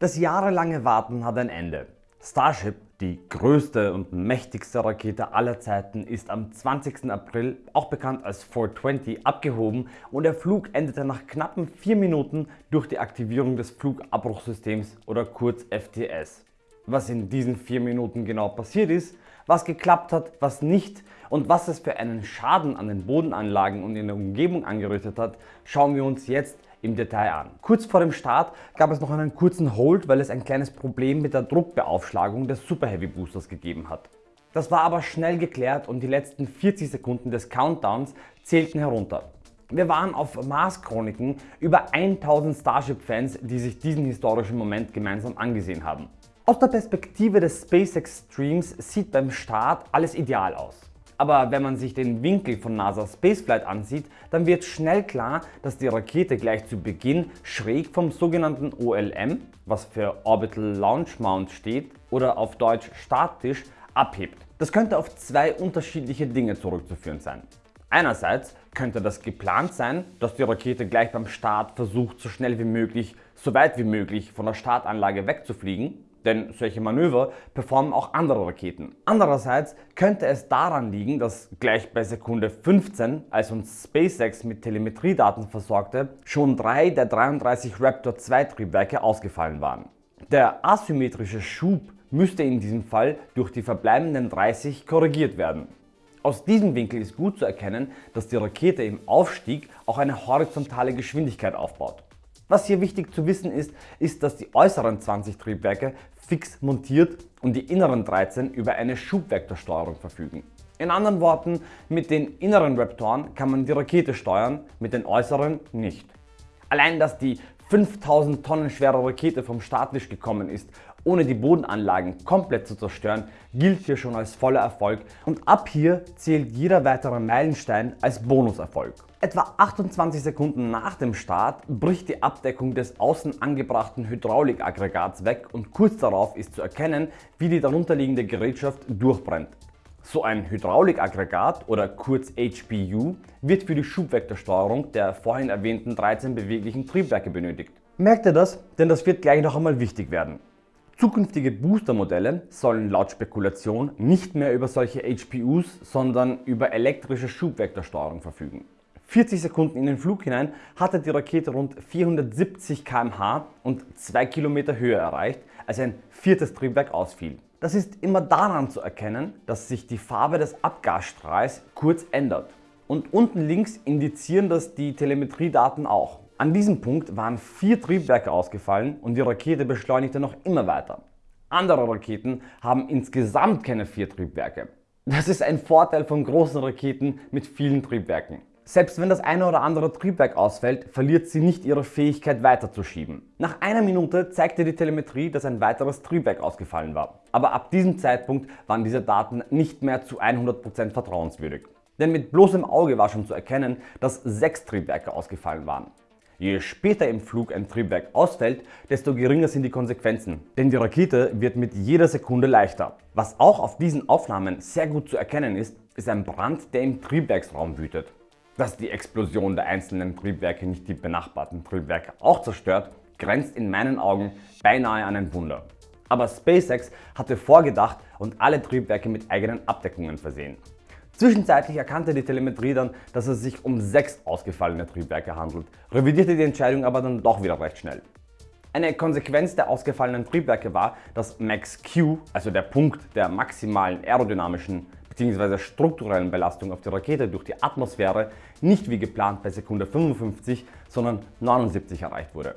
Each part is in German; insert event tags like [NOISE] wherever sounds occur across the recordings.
Das jahrelange Warten hat ein Ende. Starship, die größte und mächtigste Rakete aller Zeiten, ist am 20. April, auch bekannt als 420, abgehoben und der Flug endete nach knappen 4 Minuten durch die Aktivierung des Flugabbruchsystems oder kurz FTS. Was in diesen 4 Minuten genau passiert ist, was geklappt hat, was nicht und was es für einen Schaden an den Bodenanlagen und in der Umgebung angerichtet hat, schauen wir uns jetzt im Detail an. Kurz vor dem Start gab es noch einen kurzen Hold, weil es ein kleines Problem mit der Druckbeaufschlagung des Super Heavy Boosters gegeben hat. Das war aber schnell geklärt und die letzten 40 Sekunden des Countdowns zählten herunter. Wir waren auf Mars Chroniken über 1000 Starship-Fans, die sich diesen historischen Moment gemeinsam angesehen haben. Aus der Perspektive des SpaceX Streams sieht beim Start alles ideal aus. Aber wenn man sich den Winkel von NASA Spaceflight ansieht, dann wird schnell klar, dass die Rakete gleich zu Beginn schräg vom sogenannten OLM, was für Orbital Launch Mount steht oder auf Deutsch statisch, abhebt. Das könnte auf zwei unterschiedliche Dinge zurückzuführen sein. Einerseits könnte das geplant sein, dass die Rakete gleich beim Start versucht, so schnell wie möglich, so weit wie möglich von der Startanlage wegzufliegen denn solche Manöver performen auch andere Raketen. Andererseits könnte es daran liegen, dass gleich bei Sekunde 15, als uns SpaceX mit Telemetriedaten versorgte, schon drei der 33 Raptor 2 Triebwerke ausgefallen waren. Der asymmetrische Schub müsste in diesem Fall durch die verbleibenden 30 korrigiert werden. Aus diesem Winkel ist gut zu erkennen, dass die Rakete im Aufstieg auch eine horizontale Geschwindigkeit aufbaut. Was hier wichtig zu wissen ist, ist, dass die äußeren 20 Triebwerke fix montiert und die inneren 13 über eine Schubvektorsteuerung verfügen. In anderen Worten, mit den inneren Raptoren kann man die Rakete steuern, mit den äußeren nicht. Allein, dass die 5000 Tonnen schwere Rakete vom Starttisch gekommen ist, ohne die Bodenanlagen komplett zu zerstören, gilt hier schon als voller Erfolg und ab hier zählt jeder weitere Meilenstein als Bonuserfolg. Etwa 28 Sekunden nach dem Start bricht die Abdeckung des außen angebrachten Hydraulikaggregats weg und kurz darauf ist zu erkennen, wie die darunterliegende Gerätschaft durchbrennt. So ein Hydraulikaggregat oder kurz HPU wird für die Schubvektorsteuerung der vorhin erwähnten 13 beweglichen Triebwerke benötigt. Merkt ihr das? Denn das wird gleich noch einmal wichtig werden. Zukünftige Boostermodelle sollen laut Spekulation nicht mehr über solche HPUs, sondern über elektrische Schubvektorsteuerung verfügen. 40 Sekunden in den Flug hinein hatte die Rakete rund 470 km/h und 2 Kilometer Höhe erreicht, als ein viertes Triebwerk ausfiel. Das ist immer daran zu erkennen, dass sich die Farbe des Abgasstrahls kurz ändert. Und unten links indizieren das die Telemetriedaten auch. An diesem Punkt waren vier Triebwerke ausgefallen und die Rakete beschleunigte noch immer weiter. Andere Raketen haben insgesamt keine vier Triebwerke. Das ist ein Vorteil von großen Raketen mit vielen Triebwerken. Selbst wenn das eine oder andere Triebwerk ausfällt, verliert sie nicht ihre Fähigkeit weiterzuschieben. Nach einer Minute zeigte die Telemetrie, dass ein weiteres Triebwerk ausgefallen war. Aber ab diesem Zeitpunkt waren diese Daten nicht mehr zu 100% vertrauenswürdig. Denn mit bloßem Auge war schon zu erkennen, dass sechs Triebwerke ausgefallen waren. Je später im Flug ein Triebwerk ausfällt, desto geringer sind die Konsequenzen, denn die Rakete wird mit jeder Sekunde leichter. Was auch auf diesen Aufnahmen sehr gut zu erkennen ist, ist ein Brand, der im Triebwerksraum wütet. Dass die Explosion der einzelnen Triebwerke nicht die benachbarten Triebwerke auch zerstört, grenzt in meinen Augen beinahe an ein Wunder. Aber SpaceX hatte vorgedacht und alle Triebwerke mit eigenen Abdeckungen versehen. Zwischenzeitlich erkannte die Telemetrie dann, dass es sich um sechs ausgefallene Triebwerke handelt, revidierte die Entscheidung aber dann doch wieder recht schnell. Eine Konsequenz der ausgefallenen Triebwerke war, dass Max Q, also der Punkt der maximalen aerodynamischen bzw. strukturellen Belastung auf die Rakete durch die Atmosphäre nicht wie geplant bei Sekunde 55, sondern 79 erreicht wurde.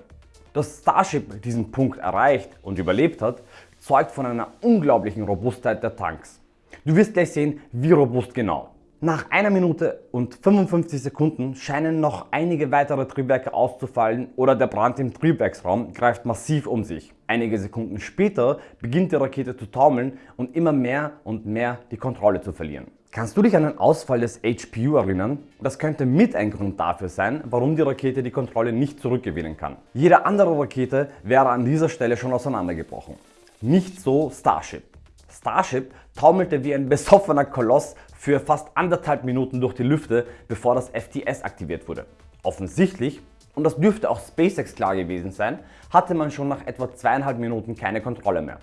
Dass Starship diesen Punkt erreicht und überlebt hat, zeugt von einer unglaublichen Robustheit der Tanks. Du wirst gleich sehen, wie robust genau. Nach einer Minute und 55 Sekunden scheinen noch einige weitere Triebwerke auszufallen oder der Brand im Triebwerksraum greift massiv um sich. Einige Sekunden später beginnt die Rakete zu taumeln und immer mehr und mehr die Kontrolle zu verlieren. Kannst du dich an den Ausfall des HPU erinnern? Das könnte mit ein Grund dafür sein, warum die Rakete die Kontrolle nicht zurückgewinnen kann. Jede andere Rakete wäre an dieser Stelle schon auseinandergebrochen. Nicht so Starship. Starship taumelte wie ein besoffener Koloss für fast anderthalb Minuten durch die Lüfte, bevor das FTS aktiviert wurde. Offensichtlich und das dürfte auch SpaceX klar gewesen sein, hatte man schon nach etwa zweieinhalb Minuten keine Kontrolle mehr.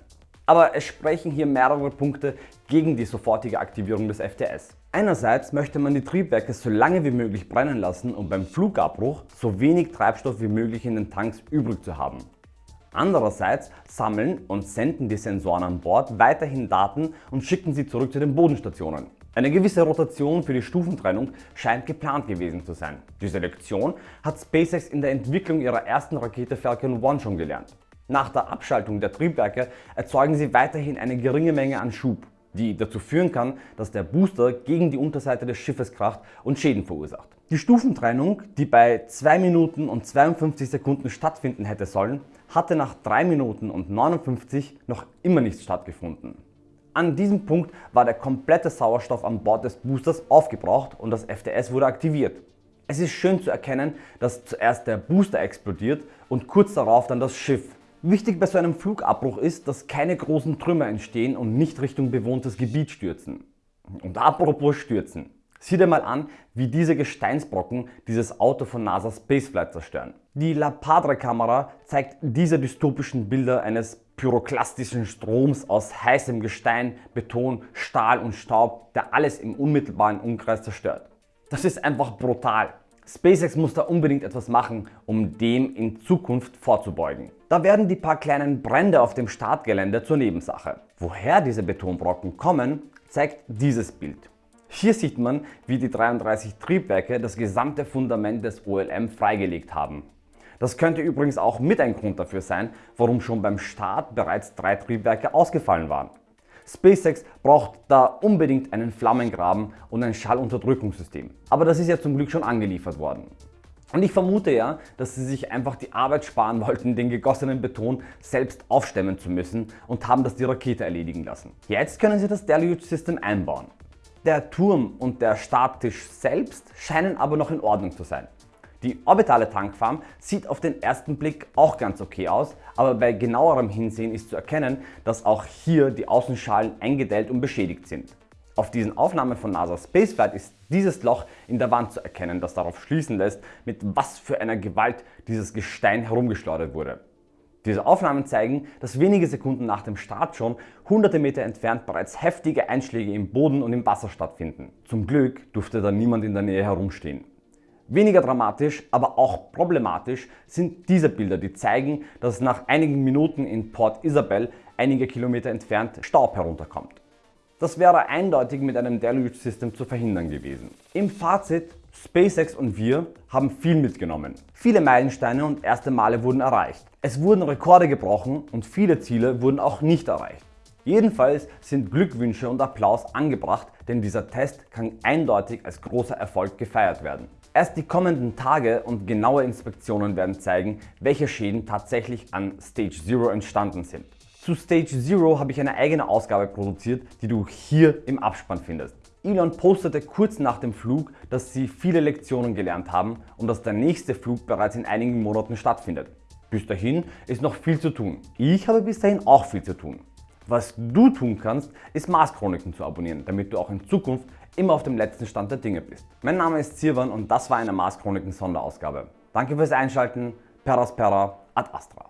Aber es sprechen hier mehrere Punkte gegen die sofortige Aktivierung des FTS. Einerseits möchte man die Triebwerke so lange wie möglich brennen lassen, um beim Flugabbruch so wenig Treibstoff wie möglich in den Tanks übrig zu haben. Andererseits sammeln und senden die Sensoren an Bord weiterhin Daten und schicken sie zurück zu den Bodenstationen. Eine gewisse Rotation für die Stufentrennung scheint geplant gewesen zu sein. Diese Lektion hat SpaceX in der Entwicklung ihrer ersten Rakete Falcon 1 schon gelernt. Nach der Abschaltung der Triebwerke erzeugen sie weiterhin eine geringe Menge an Schub, die dazu führen kann, dass der Booster gegen die Unterseite des Schiffes kracht und Schäden verursacht. Die Stufentrennung, die bei 2 Minuten und 52 Sekunden stattfinden hätte sollen, hatte nach 3 Minuten und 59 noch immer nicht stattgefunden. An diesem Punkt war der komplette Sauerstoff an Bord des Boosters aufgebraucht und das FTS wurde aktiviert. Es ist schön zu erkennen, dass zuerst der Booster explodiert und kurz darauf dann das Schiff. Wichtig bei so einem Flugabbruch ist, dass keine großen Trümmer entstehen und nicht Richtung bewohntes Gebiet stürzen. Und apropos stürzen. Sieh dir mal an, wie diese Gesteinsbrocken dieses Auto von NASA Spaceflight zerstören. Die La Padre Kamera zeigt diese dystopischen Bilder eines pyroklastischen Stroms aus heißem Gestein, Beton, Stahl und Staub, der alles im unmittelbaren Umkreis zerstört. Das ist einfach brutal. SpaceX muss da unbedingt etwas machen, um dem in Zukunft vorzubeugen. Da werden die paar kleinen Brände auf dem Startgelände zur Nebensache. Woher diese Betonbrocken kommen, zeigt dieses Bild. Hier sieht man, wie die 33 Triebwerke das gesamte Fundament des OLM freigelegt haben. Das könnte übrigens auch mit ein Grund dafür sein, warum schon beim Start bereits drei Triebwerke ausgefallen waren. SpaceX braucht da unbedingt einen Flammengraben und ein Schallunterdrückungssystem. Aber das ist ja zum Glück schon angeliefert worden. Und ich vermute ja, dass sie sich einfach die Arbeit sparen [LAUGHS] wollten, den gegossenen Beton selbst aufstemmen zu müssen und haben das die Rakete erledigen lassen. Jetzt können sie das Deluge System einbauen. Der Turm und der Starttisch selbst scheinen aber noch in Ordnung zu sein. Die orbitale Tankfarm sieht auf den ersten Blick auch ganz okay aus, aber bei genauerem Hinsehen ist zu erkennen, dass auch hier die Außenschalen eingedellt und beschädigt sind. Auf diesen Aufnahmen von NASA Spaceflight ist dieses Loch in der Wand zu erkennen, das darauf schließen lässt, mit was für einer Gewalt dieses Gestein herumgeschleudert wurde. Diese Aufnahmen zeigen, dass wenige Sekunden nach dem Start schon hunderte Meter entfernt bereits heftige Einschläge im Boden und im Wasser stattfinden. Zum Glück durfte da niemand in der Nähe herumstehen. Weniger dramatisch, aber auch problematisch sind diese Bilder, die zeigen, dass nach einigen Minuten in Port Isabel einige Kilometer entfernt Staub herunterkommt. Das wäre eindeutig mit einem Deluge System zu verhindern gewesen. Im Fazit, SpaceX und wir haben viel mitgenommen. Viele Meilensteine und erste Male wurden erreicht. Es wurden Rekorde gebrochen und viele Ziele wurden auch nicht erreicht. Jedenfalls sind Glückwünsche und Applaus angebracht, denn dieser Test kann eindeutig als großer Erfolg gefeiert werden. Erst die kommenden Tage und genaue Inspektionen werden zeigen, welche Schäden tatsächlich an Stage Zero entstanden sind. Zu Stage Zero habe ich eine eigene Ausgabe produziert, die du hier im Abspann findest. Elon postete kurz nach dem Flug, dass sie viele Lektionen gelernt haben und dass der nächste Flug bereits in einigen Monaten stattfindet. Bis dahin ist noch viel zu tun. Ich habe bis dahin auch viel zu tun. Was du tun kannst, ist Mars Chroniken zu abonnieren, damit du auch in Zukunft immer auf dem letzten Stand der Dinge bist. Mein Name ist Sirwan und das war eine Mars Chroniken Sonderausgabe. Danke fürs Einschalten, Peraspera ad Astra.